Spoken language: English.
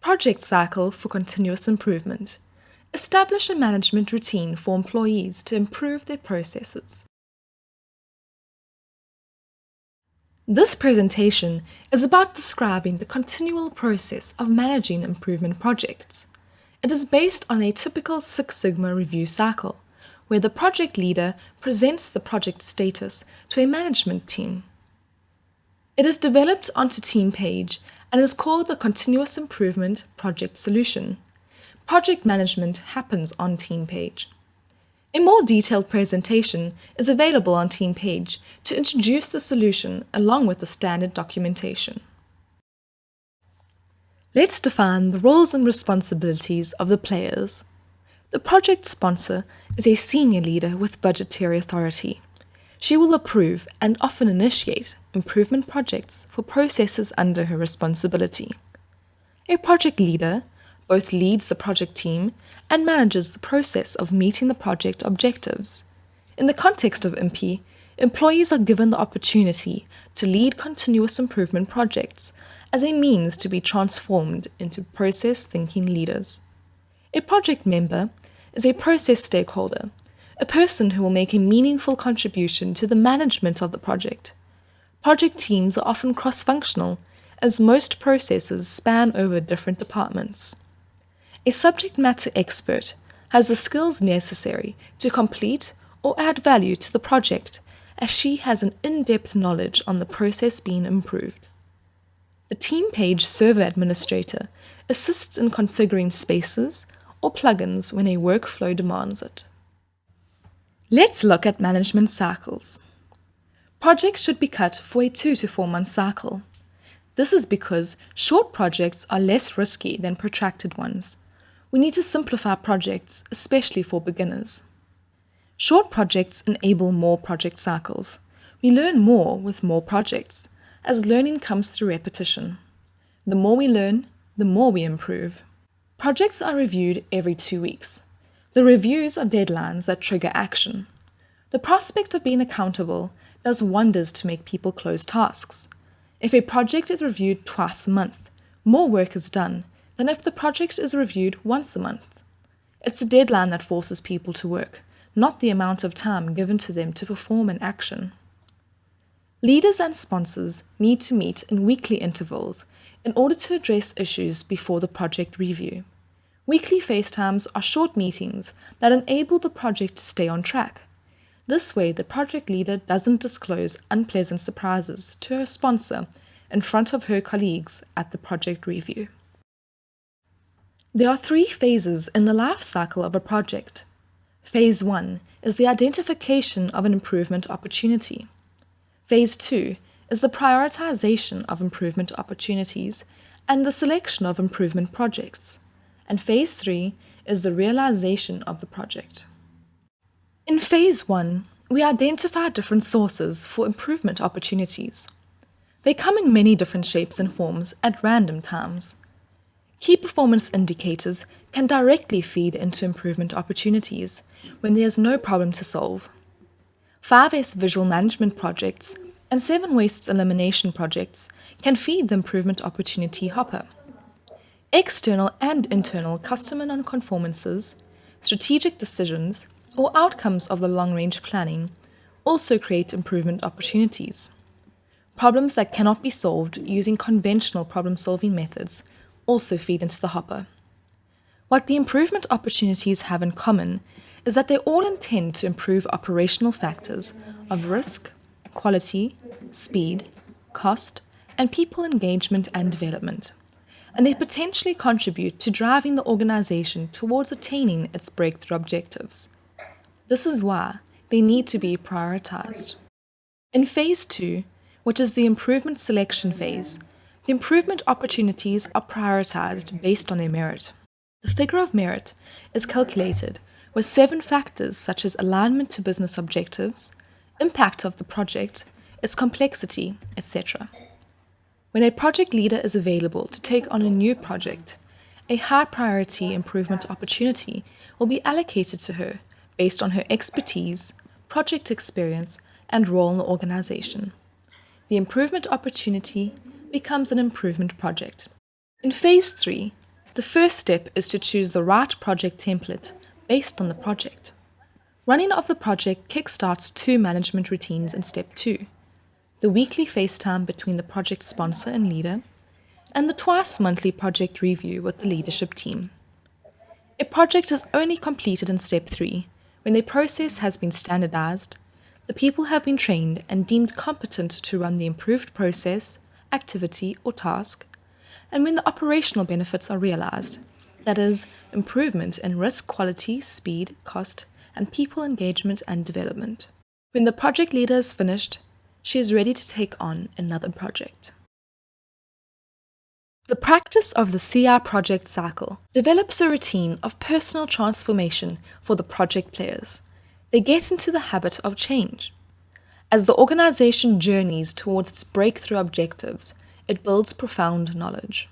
Project cycle for continuous improvement. Establish a management routine for employees to improve their processes. This presentation is about describing the continual process of managing improvement projects. It is based on a typical Six Sigma review cycle, where the project leader presents the project status to a management team. It is developed onto Teampage and is called the Continuous Improvement Project Solution. Project management happens on Teampage. A more detailed presentation is available on Teampage to introduce the solution along with the standard documentation. Let's define the roles and responsibilities of the players. The project sponsor is a senior leader with budgetary authority. She will approve and often initiate improvement projects for processes under her responsibility. A project leader both leads the project team and manages the process of meeting the project objectives. In the context of IMPI, employees are given the opportunity to lead continuous improvement projects as a means to be transformed into process thinking leaders. A project member is a process stakeholder, a person who will make a meaningful contribution to the management of the project. Project teams are often cross functional, as most processes span over different departments. A subject matter expert has the skills necessary to complete or add value to the project as she has an in-depth knowledge on the process being improved. The Teampage server administrator assists in configuring spaces or plugins when a workflow demands it. Let's look at management cycles. Projects should be cut for a two to four month cycle. This is because short projects are less risky than protracted ones we need to simplify projects, especially for beginners. Short projects enable more project cycles. We learn more with more projects, as learning comes through repetition. The more we learn, the more we improve. Projects are reviewed every two weeks. The reviews are deadlines that trigger action. The prospect of being accountable does wonders to make people close tasks. If a project is reviewed twice a month, more work is done than if the project is reviewed once a month. It's the deadline that forces people to work, not the amount of time given to them to perform an action. Leaders and sponsors need to meet in weekly intervals in order to address issues before the project review. Weekly FaceTimes are short meetings that enable the project to stay on track. This way, the project leader doesn't disclose unpleasant surprises to her sponsor in front of her colleagues at the project review. There are three phases in the life cycle of a project. Phase 1 is the identification of an improvement opportunity. Phase 2 is the prioritization of improvement opportunities and the selection of improvement projects. And Phase 3 is the realization of the project. In Phase 1, we identify different sources for improvement opportunities. They come in many different shapes and forms at random times. Key performance indicators can directly feed into improvement opportunities when there is no problem to solve. 5S visual management projects and 7 wastes elimination projects can feed the improvement opportunity hopper. External and internal customer nonconformances, strategic decisions, or outcomes of the long-range planning also create improvement opportunities. Problems that cannot be solved using conventional problem-solving methods also feed into the hopper. What the improvement opportunities have in common is that they all intend to improve operational factors of risk, quality, speed, cost, and people engagement and development, and they potentially contribute to driving the organization towards attaining its breakthrough objectives. This is why they need to be prioritized. In Phase 2, which is the improvement selection phase, the improvement opportunities are prioritized based on their merit. The figure of merit is calculated with seven factors such as alignment to business objectives, impact of the project, its complexity, etc. When a project leader is available to take on a new project, a high priority improvement opportunity will be allocated to her based on her expertise, project experience, and role in the organization. The improvement opportunity becomes an improvement project. In Phase 3, The first step is to choose the right project template based on the project. Running of the project kickstarts two management routines in step two the weekly FaceTime between the project sponsor and leader, and the twice monthly project review with the leadership team. A project is only completed in step three when the process has been standardized, the people have been trained and deemed competent to run the improved process, activity, or task, and when the operational benefits are realized, that is, improvement in risk quality, speed, cost, and people engagement and development. When the project leader is finished, she is ready to take on another project. The practice of the CR project cycle develops a routine of personal transformation for the project players. They get into the habit of change. As the organization journeys towards its breakthrough objectives, it builds profound knowledge.